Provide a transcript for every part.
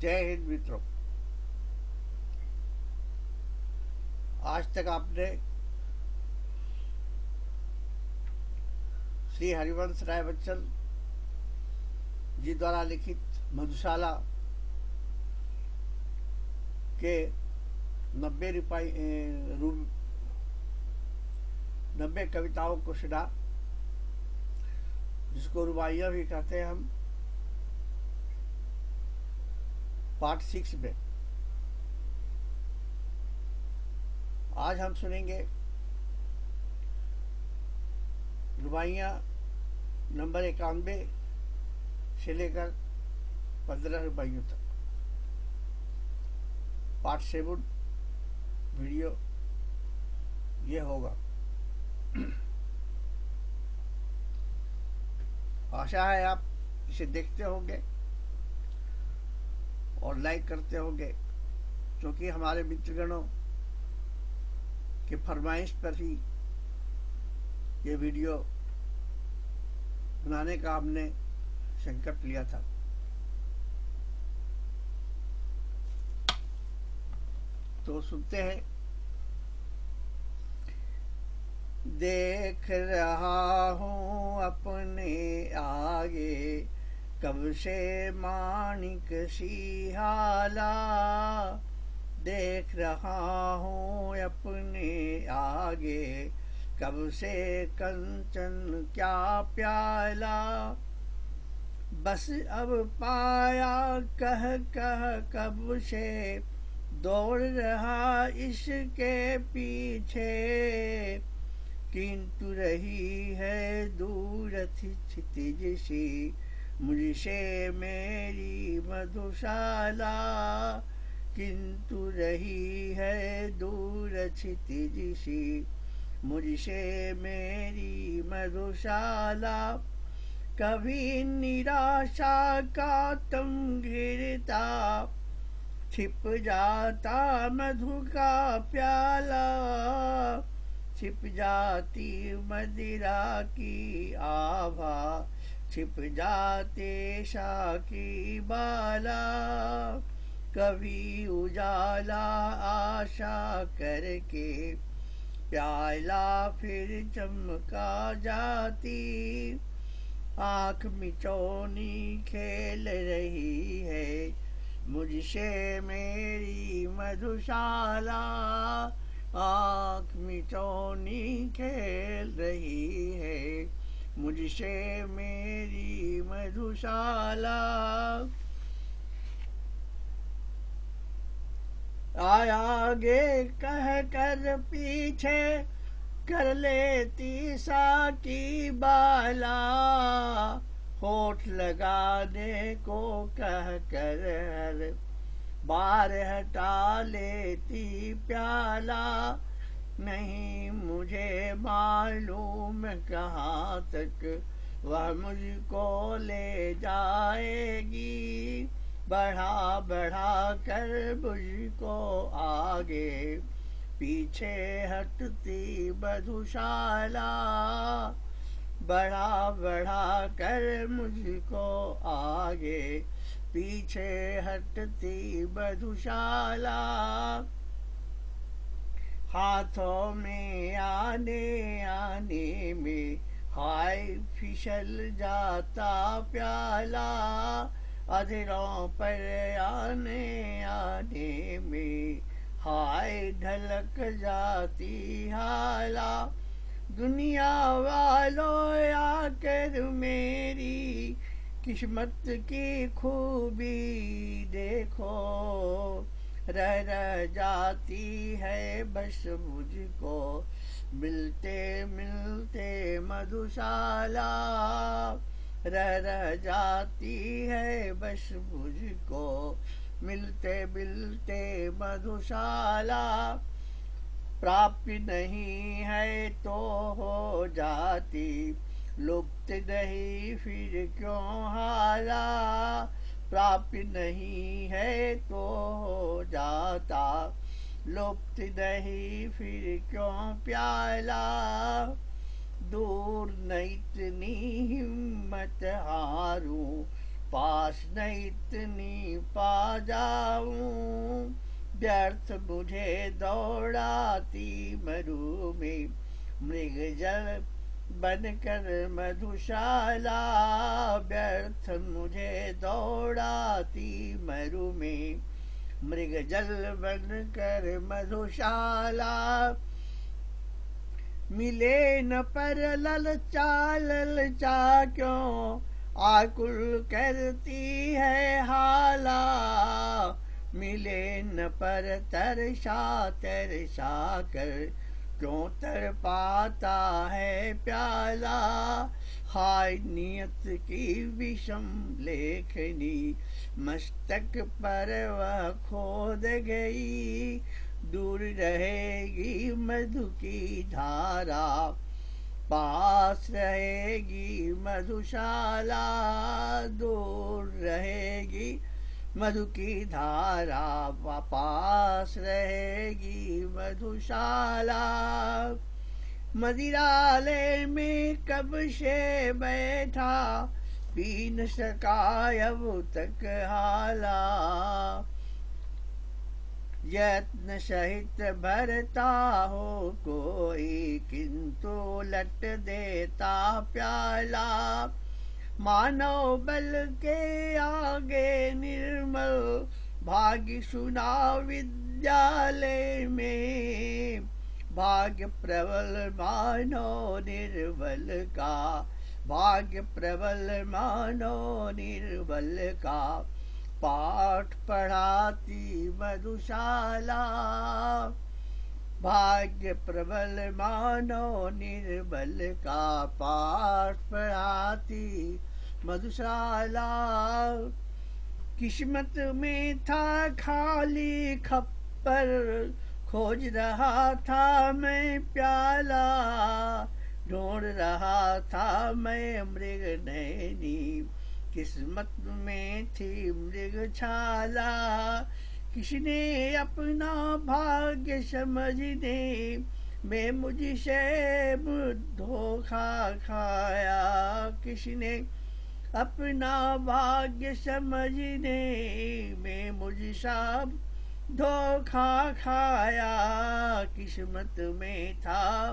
जय हिंद मित्रों। आज तक आपने श्री हरिवंश राय बच्चन जी द्वारा लिखित मधुशाला के नब्बे रुपये नब्बे कविताओं को सुना, जिसको रुबाइया भी कहते हैं हम। पार्ट सिक्स में। आज हम सुनेंगे रुबाइया नंबर इक्यानवे से लेकर पंद्रह रुबाइयों तक। पार्ट सेवन वीडियो ये होगा। आशा है आप इसे देखते होंगे। और लाइक करते होंगे, क्योंकि हमारे मित्रगणों के फरमाइश पर ही ये वीडियो बनाने का हमने संकल्प लिया था। तो सुनते हैं। देख रहा हूँ अपने आगे कब से मानिक सिहाला देख रहा हूँ अपने आगे। कब से कंचन क्या प्याला। बस अब पाया कह कह कब से दौड़ रहा इसके पीछे। किंतु रही है दूर क्षितिज सी मुझसे मेरी मधुशाला किंतु रही है दूर क्षितिज सी मुझसे मेरी मधुशाला कभी निराशा का तुम घिरता। छिप जाता मधु का प्याला, छिप जाती मदिरा की आभा। छिप जाते शाकी बाला कभी उजाला आशा करके प्याला फिर चमका जाती। आँख मिचौनी खेल रही है, मुझसे मेरी मधुशाला। आँख मिचौनी खेल रही है मुझसे मेरी मधुशाला। आगे कह कर पीछे कर लेती सा की बाला। होठ लगाने को कह कर बार हटा लेती प्याला। नहीं मुझे मालूम कहाँ तक वह मुझको ले जाएगी। बढ़ा बढ़ा कर मुझको आगे। पीछे हटती मधुशाला बढ़ा बढ़ा कर मुझको आगे। पीछे हटती मधुशाला हाथों में आने आने में हाय फिसल जाता प्याला। अधरों पर आने आने में हाय ढलक जाती हाला। दुनिया वालों आकर मेरी किस्मत की खूबी देखो। रह रह जाती है बस मुझको। मिलते मिलते मधुशाला। रह रह जाती है बस मुझको। मिलते मिलते मधुशाला। प्राप्य नहीं है तो हो जाती। लुप्त नहीं फिर क्यों हारा प्राप्त नहीं है तो हो जाता। लुप्त नहीं, फिर क्यों प्याला? दूर नहीं इतनी हिम्मत हारू, पास न इतनी पा जाऊँ। व्यर्थ मुझे दौड़ाती मरु में मृग जल बनकर मधुशाला व्यर्थ मुझे दौड़ाती मरु में। मृग जल बनकर मधुशाला, मिले न पर ललचा ललचा क्यों? आकुल करती है हाला, मिले न पर तरसा तरसा कर क्यों तर पाता है प्याला। हाय नियत की विषम लेखनी, मस्तक पर वह खोद गई। दूर रहेगी मधु की धारा, पास रहेगी मधुशाला। दूर रहेगी मधु की धारा पास रहेगी मधुशाला। मदिरालय में कब से बैठा पी न सका अब तक हाला। यत्न सहित भरता हो कोई, किंतु लट देता प्याला। मानव बल के आगे निर्मल भाग्य सुना विद्यालय में। भाग्य प्रबल मानो निर्बल का। भाग्य प्रबल मानो निर्बल का। पाठ पढ़ाती मधुशाला। भाग्य प्रबल मानो निर्बल का। पाठ पढ़ाती मधुशाला, किस्मत में था खाली खप्पर, खोज रहा था मैं प्याला, ढूंढ रहा था मैं मृग नैनी, किस्मत में थी मृग छाला। किसने अपना भाग्य समझने में मुझसे धोखा खाया? किसने अपना भाग्य समझने में मुझसा धोखा खाया, किस्मत में था।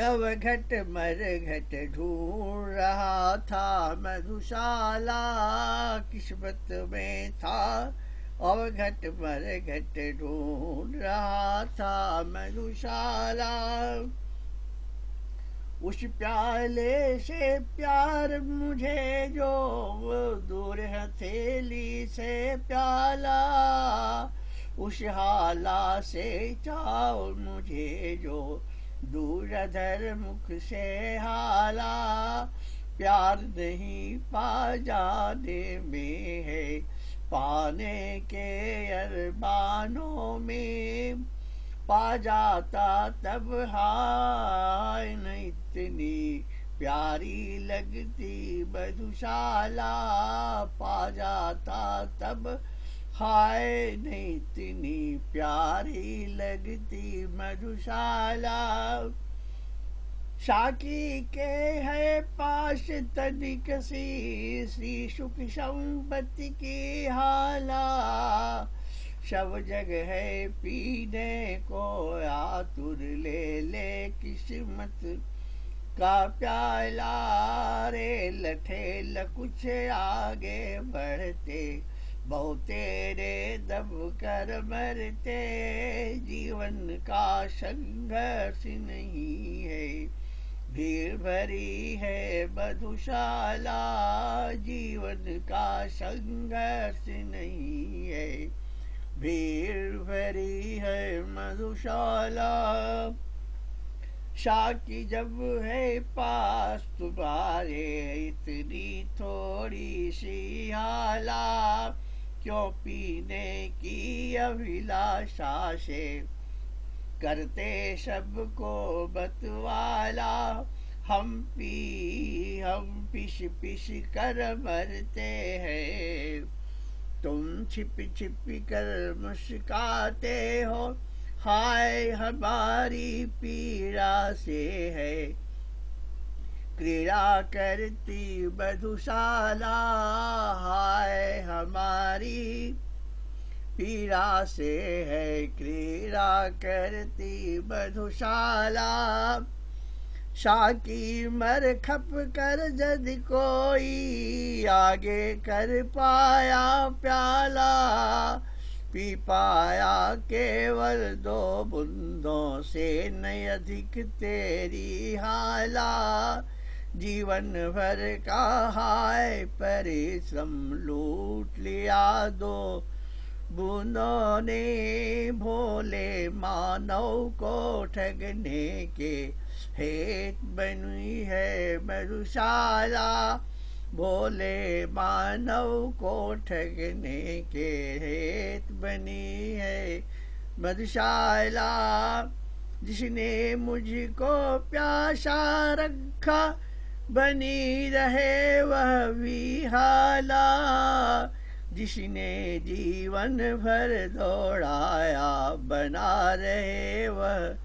अब घट मर घट ढूंढ रहा था, मधुशाला किस्मत में था। अब घट मर घट ढूंढ रहा था, मधुशाला उस प्याले से प्यार मुझे जो दूर हथेली से प्याला। उस हाला से चाओ मुझे जो दूरधर मुख से हाला। प्यार नहीं पा जाने में है पाने के अरबानों में। पा जाता तब हाय न इतनी प्यारी लगती मधुशाला पा जाता तब हाय नहीं इतनी प्यारी लगती मधुशाला। शाकी के है पास तनिक सी, श्री सुख संपत्ति की हाला। सब जग है पीने को, आतुर ले ले किस्मत का प्याला रे लठे कुछ आगे बढ़ते बहु तेरे दब कर मरते, जीवन का संघर्ष नहीं है, भीड़ भरी है मधुशाला, जीवन का संघर्ष नहीं है। भीड़ भरी है मधुशाला। शाकी जब है पास, तुम्हारे इतनी थोड़ी सी हाला क्यों पीने की अभिलाषा से करते सबको बतवाला? हम पी, हम पिश पिश कर मरते हैं। तुम छिप छिप कर मुस्काते हो। हाय, हमारी पीड़ा से है। क्रीड़ा करती मधुशाला, हाय, हमारी पीड़ा से है। क्रीड़ा करती मधुशाला। शाकी मर खप कर जद कोई आगे कर पाया प्याला। पी पाया केवल दो बुंदों से न अधिक तेरी हाला। जीवन भर का हाय, परिश्रम लूट लिया दो। बूंदों ने भोले मानव को ठगने के हेत बनी है मधुशाला भोले मानव को ठगने के हेत बनी है मधुशाला जिसने मुझको प्यासा रखा, बनी रहे वह विहाला। जिसने जीवन भर दौड़ाया, बना रहे वह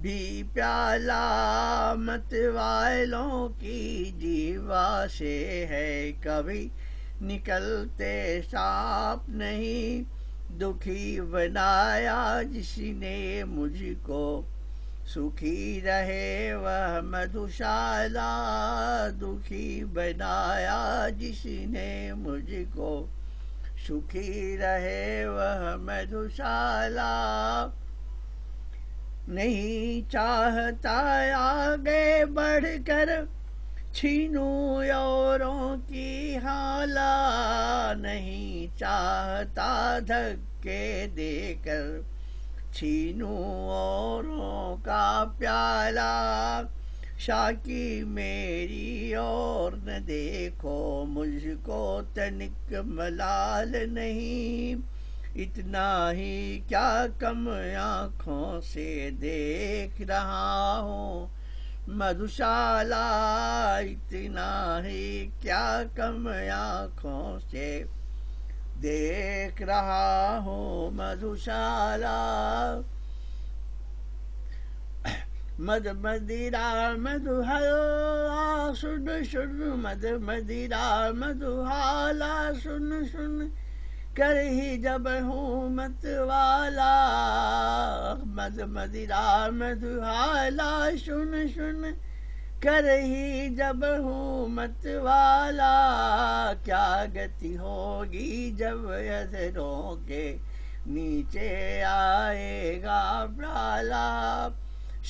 भी प्याला। मत वालों की जीवा से है, कभी निकलते साप नहीं। दुखी बनाया जिसने मुझको, सुखी रहे वह मधुशाला। दुखी बनाया जिसने मुझको सुखी रहे वह मधुशाला। नहीं चाहता आगे बढ़कर छीनू औरों की हाला। नहीं चाहता धक्के देकर छीनू औरों का प्याला। शाकी मेरी और न देखो, मुझको तनिक मलाल नहीं। इतना ही क्या कम आँखों से देख रहा हूँ। मधुशाला, इतना ही क्या कम आँखों से देख रहा हूँ। मधुशाला मद मदिरा मधुहाला सुन सुन, मद मदिरा मधुहाला सुन सुन कर ही जब हूँ मत वाला। मद मदिरा मधुहाला सुन सुन कर ही जब हूँ मत वाला। क्या गति होगी जब अधरों के नीचे आएगा प्राला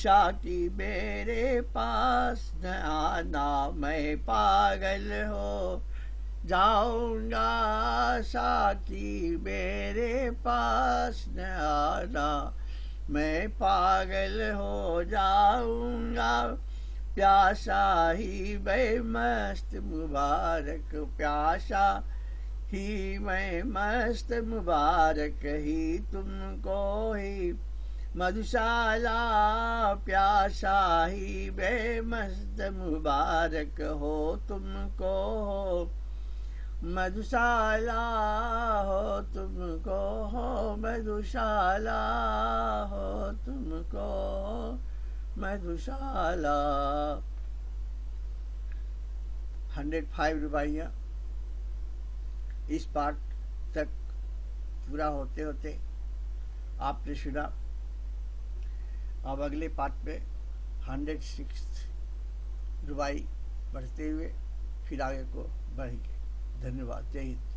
शाकी मेरे पास न आना मैं पागल हो। जाऊँगा साथी मेरे पास न आना मैं पागल हो। जाऊँगा प्यासा ही मैं मस्त मुबारक, प्यासा ही मैं मस्त मुबारक ही तुमको ही मधुशाला प्यासा ही बेमस्त मुबारक हो तुमको। हो मधुशाला हो तुमको हो मधुशाला हो तुमको हो मधुशाला। हंड्रेड फाइव रुपया इस पार्ट तक पूरा होते होते आपने सुना। अब अगले पार्ट में हंड्रेड सिक्स रुबाई बढ़ते हुए फिर आगे को बढ़ेंगे। धन्यवाद। जय हिंद।